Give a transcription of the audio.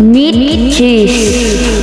meat cheese